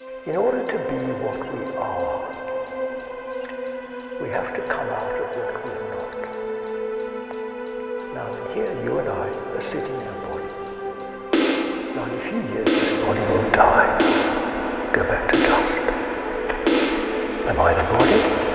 In order to be what we are, we have to come out of what we're not. Now, here you and I are sitting in a body. Now, in a few years, this body will die, go back to dust. Am I the body?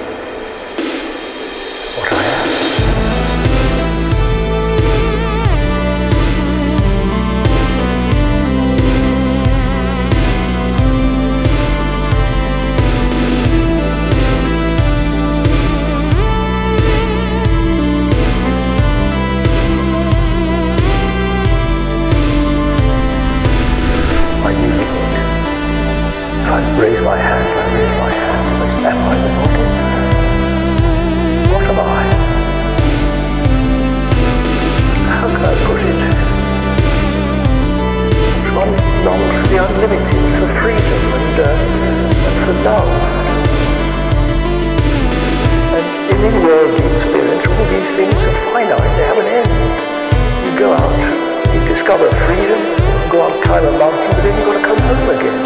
The unlimited, for freedom and, uh, and for love. And in in-worldly experience, all these things are finite, they have an end. You go out, you discover freedom, you go up, climb a mountain, but then you've got to come home again.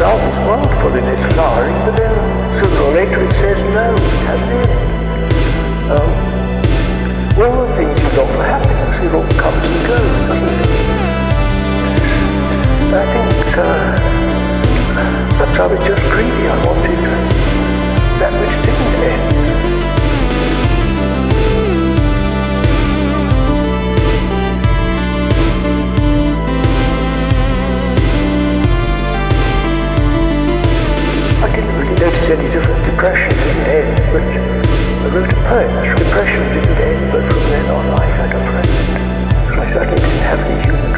Love is wonderful in its flowering, but then sooner or later it says no, it has an end. completely unwanted, that which didn't end. I didn't really notice any different. Depression didn't end, but I wrote a poem. Depression didn't end, but from then on I had a friend. I certainly didn't have any human